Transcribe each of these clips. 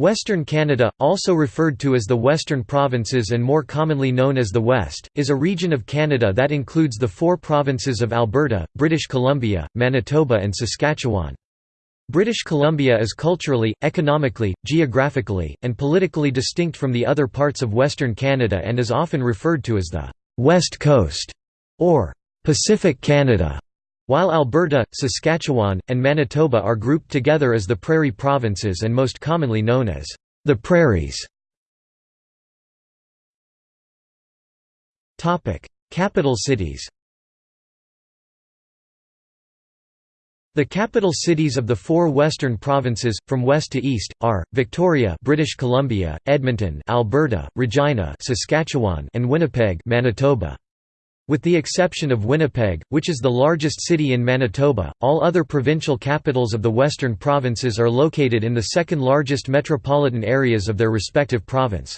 Western Canada, also referred to as the Western Provinces and more commonly known as the West, is a region of Canada that includes the four provinces of Alberta, British Columbia, Manitoba and Saskatchewan. British Columbia is culturally, economically, geographically, and politically distinct from the other parts of Western Canada and is often referred to as the «West Coast» or «Pacific Canada», while Alberta, Saskatchewan, and Manitoba are grouped together as the Prairie Provinces and most commonly known as the Prairies. Capital cities The capital cities of the four western provinces, from west to east, are Victoria, British Columbia, Edmonton, Alberta, Regina, Saskatchewan, and Winnipeg, Manitoba. With the exception of Winnipeg, which is the largest city in Manitoba, all other provincial capitals of the western provinces are located in the second largest metropolitan areas of their respective province.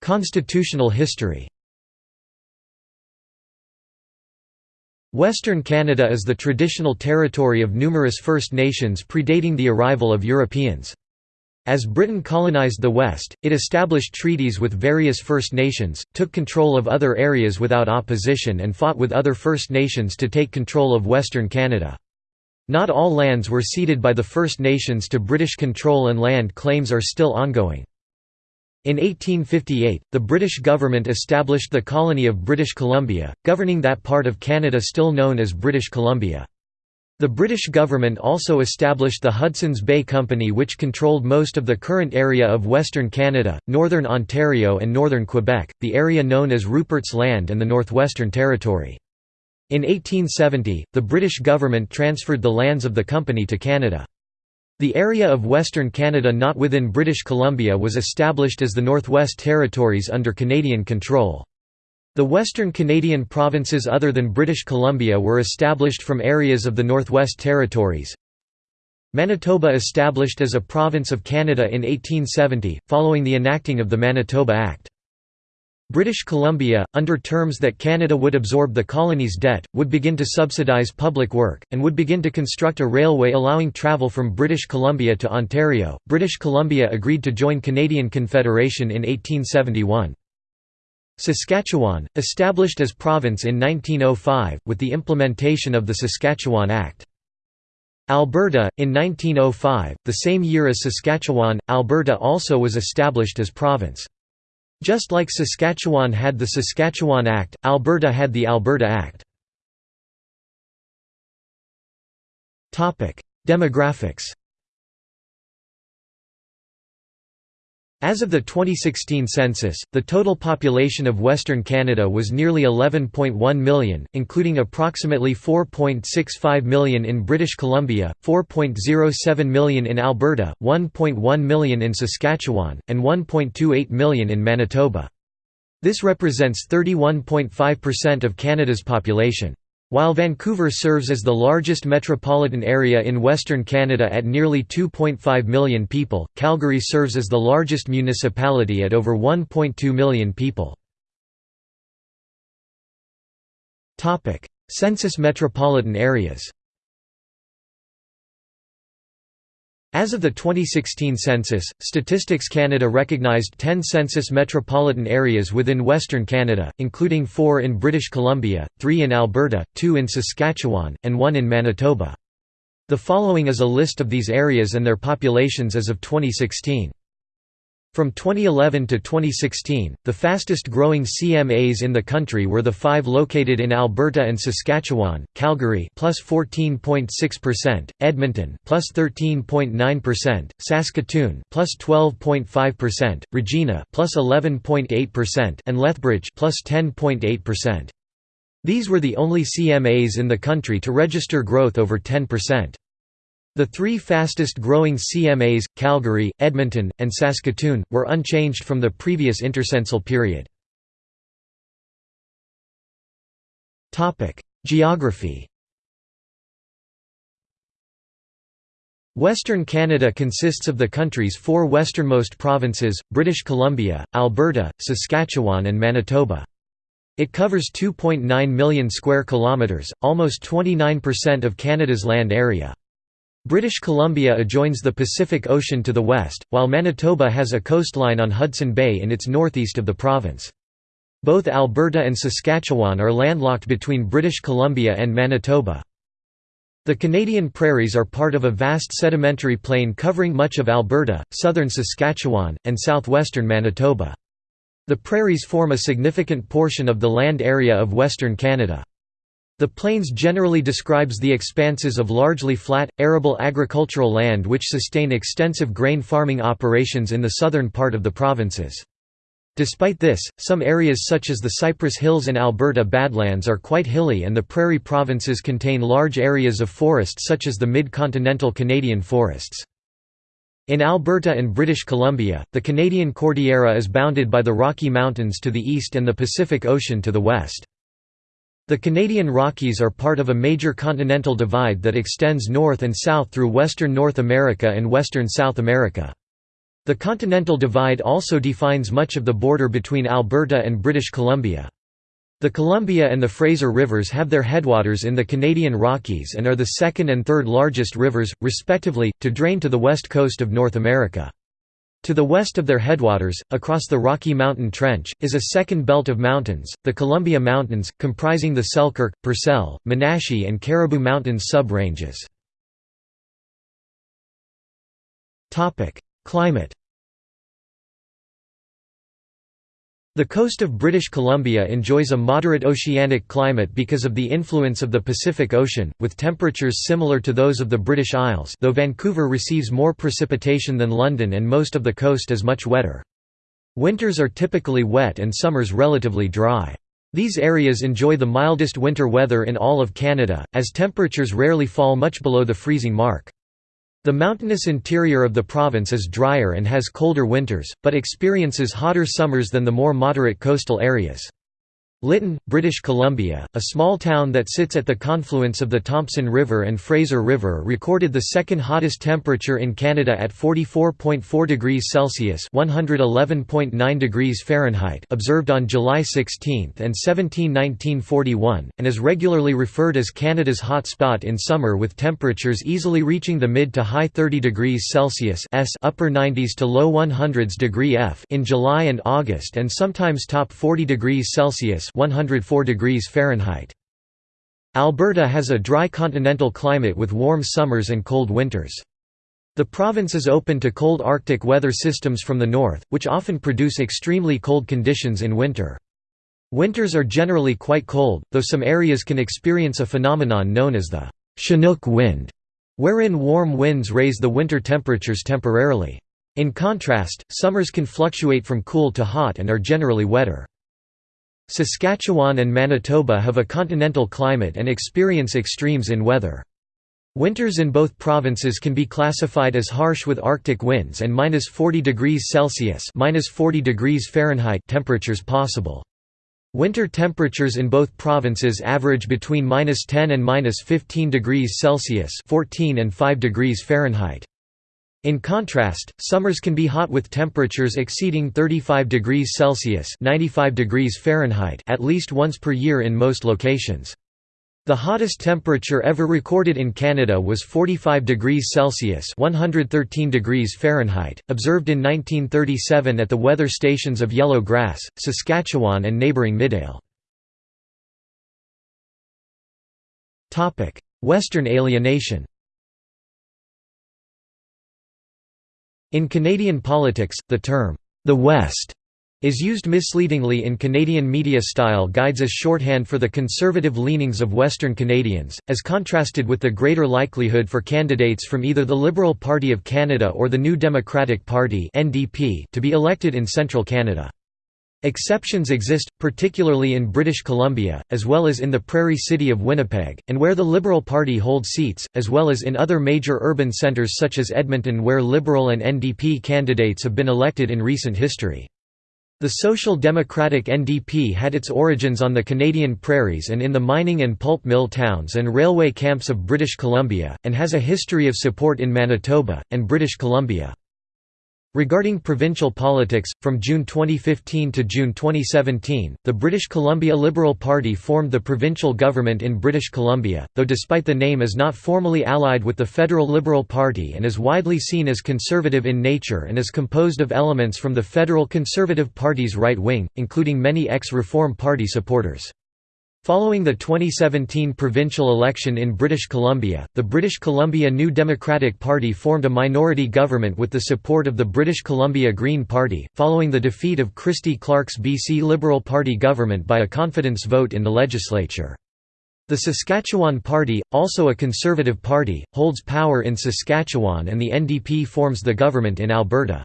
Constitutional history Western Canada is the traditional territory of numerous First Nations predating the arrival of Europeans. As Britain colonized the West, it established treaties with various First Nations, took control of other areas without opposition and fought with other First Nations to take control of Western Canada. Not all lands were ceded by the First Nations to British control and land claims are still ongoing. In 1858, the British government established the colony of British Columbia, governing that part of Canada still known as British Columbia. The British government also established the Hudson's Bay Company which controlled most of the current area of Western Canada, Northern Ontario and Northern Quebec, the area known as Rupert's Land and the Northwestern Territory. In 1870, the British government transferred the lands of the company to Canada. The area of Western Canada not within British Columbia was established as the Northwest Territories under Canadian control. The Western Canadian provinces other than British Columbia were established from areas of the Northwest Territories. Manitoba established as a province of Canada in 1870, following the enacting of the Manitoba Act. British Columbia, under terms that Canada would absorb the colony's debt, would begin to subsidize public work, and would begin to construct a railway allowing travel from British Columbia to Ontario. British Columbia agreed to join Canadian Confederation in 1871. Saskatchewan, established as province in 1905, with the implementation of the Saskatchewan Act. Alberta, in 1905, the same year as Saskatchewan, Alberta also was established as province. Just like Saskatchewan had the Saskatchewan Act, Alberta had the Alberta Act. Demographics As of the 2016 census, the total population of Western Canada was nearly 11.1 million, including approximately 4.65 million in British Columbia, 4.07 million in Alberta, 1.1 million in Saskatchewan, and 1.28 million in Manitoba. This represents 31.5% of Canada's population. While Vancouver serves as the largest metropolitan area in Western Canada at nearly 2.5 million people, Calgary serves as the largest municipality at over 1.2 million people. Census metropolitan areas As of the 2016 census, Statistics Canada recognized 10 census metropolitan areas within Western Canada, including four in British Columbia, three in Alberta, two in Saskatchewan, and one in Manitoba. The following is a list of these areas and their populations as of 2016. From 2011 to 2016, the fastest growing CMAs in the country were the five located in Alberta and Saskatchewan, Calgary plus 14.6%, Edmonton plus 13.9%, Saskatoon plus 12.5%, Regina plus 11.8%, and Lethbridge plus 10.8%. These were the only CMAs in the country to register growth over 10%. The three fastest growing CMAs, Calgary, Edmonton, and Saskatoon, were unchanged from the previous intercensal period. Geography Western Canada consists of the country's four westernmost provinces, British Columbia, Alberta, Saskatchewan and Manitoba. It covers 2.9 million square kilometres, almost 29% of Canada's land area. British Columbia adjoins the Pacific Ocean to the west, while Manitoba has a coastline on Hudson Bay in its northeast of the province. Both Alberta and Saskatchewan are landlocked between British Columbia and Manitoba. The Canadian prairies are part of a vast sedimentary plain covering much of Alberta, southern Saskatchewan, and southwestern Manitoba. The prairies form a significant portion of the land area of Western Canada. The plains generally describes the expanses of largely flat, arable agricultural land which sustain extensive grain farming operations in the southern part of the provinces. Despite this, some areas such as the Cypress Hills and Alberta Badlands are quite hilly and the prairie provinces contain large areas of forest such as the mid-continental Canadian forests. In Alberta and British Columbia, the Canadian Cordillera is bounded by the Rocky Mountains to the east and the Pacific Ocean to the west. The Canadian Rockies are part of a major continental divide that extends north and south through western North America and western South America. The Continental Divide also defines much of the border between Alberta and British Columbia. The Columbia and the Fraser Rivers have their headwaters in the Canadian Rockies and are the second and third largest rivers, respectively, to drain to the west coast of North America. To the west of their headwaters, across the Rocky Mountain Trench, is a second belt of mountains, the Columbia Mountains, comprising the Selkirk, Purcell, Monashee and Cariboo Mountains sub-ranges. Climate The coast of British Columbia enjoys a moderate oceanic climate because of the influence of the Pacific Ocean, with temperatures similar to those of the British Isles though Vancouver receives more precipitation than London and most of the coast is much wetter. Winters are typically wet and summers relatively dry. These areas enjoy the mildest winter weather in all of Canada, as temperatures rarely fall much below the freezing mark. The mountainous interior of the province is drier and has colder winters, but experiences hotter summers than the more moderate coastal areas. Lytton, British Columbia, a small town that sits at the confluence of the Thompson River and Fraser River recorded the second hottest temperature in Canada at 44.4 degrees Celsius (111.9 degrees Fahrenheit) observed on July 16 and 17, 1941, and is regularly referred as Canada's hot spot in summer with temperatures easily reaching the mid to high 30 degrees Celsius (s) upper 90s to low 100s degree F in July and August and sometimes top 40 degrees Celsius 104 degrees Fahrenheit. Alberta has a dry continental climate with warm summers and cold winters. The province is open to cold Arctic weather systems from the north, which often produce extremely cold conditions in winter. Winters are generally quite cold, though some areas can experience a phenomenon known as the Chinook wind, wherein warm winds raise the winter temperatures temporarily. In contrast, summers can fluctuate from cool to hot and are generally wetter. Saskatchewan and Manitoba have a continental climate and experience extremes in weather. Winters in both provinces can be classified as harsh with arctic winds and minus 40 degrees Celsius minus 40 degrees Fahrenheit temperatures possible. Winter temperatures in both provinces average between minus 10 and minus 15 degrees Celsius 14 and 5 degrees Fahrenheit. In contrast, summers can be hot with temperatures exceeding 35 degrees Celsius (95 degrees Fahrenheit) at least once per year in most locations. The hottest temperature ever recorded in Canada was 45 degrees Celsius (113 degrees Fahrenheit), observed in 1937 at the weather stations of Yellow Grass, Saskatchewan and neighbouring Midale. Topic: Western alienation. In Canadian politics, the term, "'the West' is used misleadingly in Canadian media style guides as shorthand for the conservative leanings of Western Canadians, as contrasted with the greater likelihood for candidates from either the Liberal Party of Canada or the New Democratic Party to be elected in central Canada. Exceptions exist, particularly in British Columbia, as well as in the Prairie City of Winnipeg, and where the Liberal Party holds seats, as well as in other major urban centres such as Edmonton where Liberal and NDP candidates have been elected in recent history. The Social Democratic NDP had its origins on the Canadian prairies and in the mining and pulp mill towns and railway camps of British Columbia, and has a history of support in Manitoba, and British Columbia. Regarding provincial politics, from June 2015 to June 2017, the British Columbia Liberal Party formed the provincial government in British Columbia, though despite the name is not formally allied with the federal Liberal Party and is widely seen as conservative in nature and is composed of elements from the federal Conservative Party's right wing, including many ex-Reform Party supporters. Following the 2017 provincial election in British Columbia, the British Columbia New Democratic Party formed a minority government with the support of the British Columbia Green Party, following the defeat of Christy Clark's BC Liberal Party government by a confidence vote in the legislature. The Saskatchewan Party, also a conservative party, holds power in Saskatchewan and the NDP forms the government in Alberta.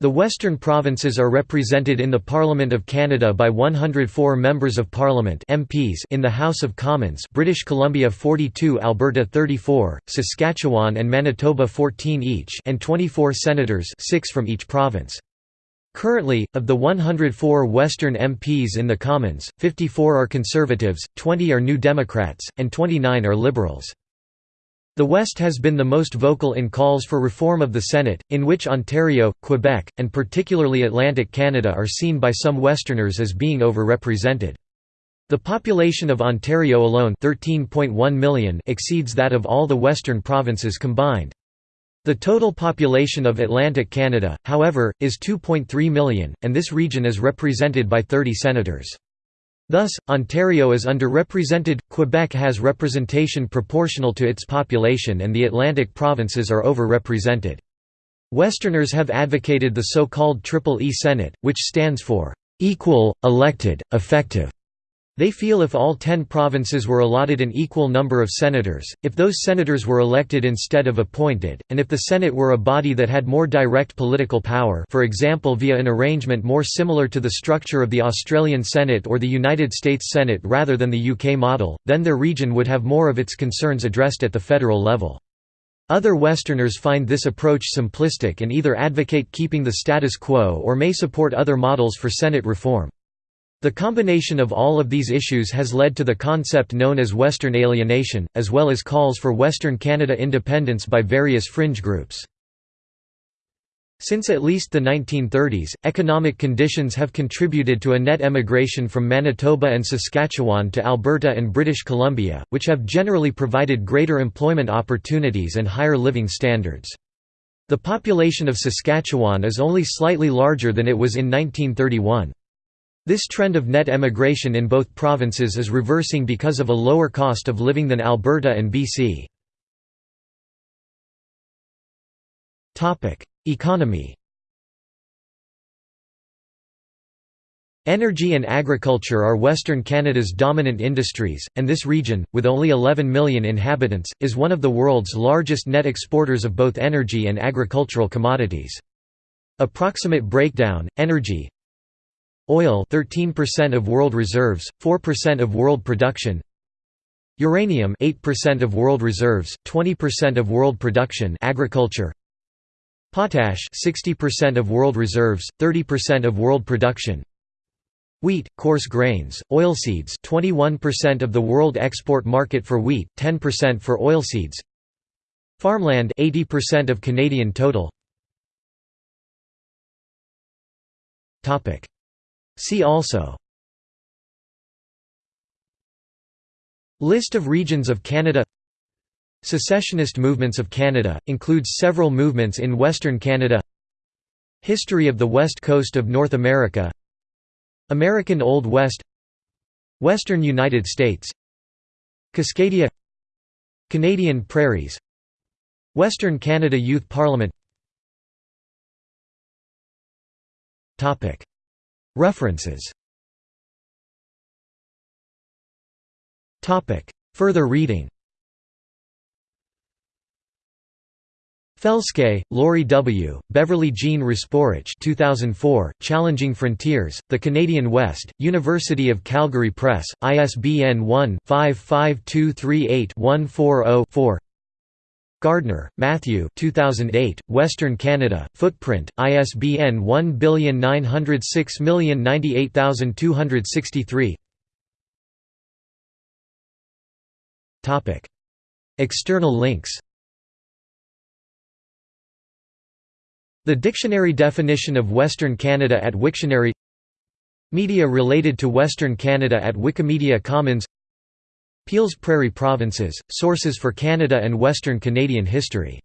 The Western provinces are represented in the Parliament of Canada by 104 members of parliament MPs in the House of Commons British Columbia 42 Alberta 34, Saskatchewan and Manitoba 14 each and 24 senators 6 from each province. Currently, of the 104 Western MPs in the Commons, 54 are Conservatives, 20 are New Democrats, and 29 are Liberals. The West has been the most vocal in calls for reform of the Senate, in which Ontario, Quebec, and particularly Atlantic Canada are seen by some Westerners as being overrepresented. The population of Ontario alone 13.1 million exceeds that of all the western provinces combined. The total population of Atlantic Canada, however, is 2.3 million, and this region is represented by 30 senators. Thus, Ontario is underrepresented, Quebec has representation proportional to its population and the Atlantic provinces are overrepresented. Westerners have advocated the so-called Triple E Senate, which stands for, "...equal, elected, effective." They feel if all ten provinces were allotted an equal number of senators, if those senators were elected instead of appointed, and if the Senate were a body that had more direct political power for example via an arrangement more similar to the structure of the Australian Senate or the United States Senate rather than the UK model, then their region would have more of its concerns addressed at the federal level. Other Westerners find this approach simplistic and either advocate keeping the status quo or may support other models for Senate reform. The combination of all of these issues has led to the concept known as Western alienation, as well as calls for Western Canada independence by various fringe groups. Since at least the 1930s, economic conditions have contributed to a net emigration from Manitoba and Saskatchewan to Alberta and British Columbia, which have generally provided greater employment opportunities and higher living standards. The population of Saskatchewan is only slightly larger than it was in 1931. This trend of net emigration in both provinces is reversing because of a lower cost of living than Alberta and BC. Economy Energy and agriculture are Western Canada's dominant industries, and this region, with only 11 million inhabitants, is one of the world's largest net exporters of both energy and agricultural commodities. Approximate breakdown, energy Oil 13% of world reserves, 4% of world production Uranium 8% of world reserves, 20% of world production agriculture Potash 60% of world reserves, 30% of world production Wheat, coarse grains, oilseeds 21% of the world export market for wheat, 10% for oilseeds Farmland 80% of Canadian total. Topic See also. List of regions of Canada. Secessionist movements of Canada, includes several movements in Western Canada. History of the West Coast of North America. American Old West. Western United States. Cascadia. Canadian Prairies. Western Canada Youth Parliament References. Further reading. Felske, Lorry W., Beverly Jean Rasporich 2004, Challenging Frontiers, The Canadian West, University of Calgary Press, ISBN 1-55238-140-4 Gardner, Matthew 2008, Western Canada, Footprint, ISBN 1906098263 External links. The dictionary definition of Western Canada at Wiktionary. Media related to Western Canada at Wikimedia Commons Peel's Prairie Provinces, Sources for Canada and Western Canadian History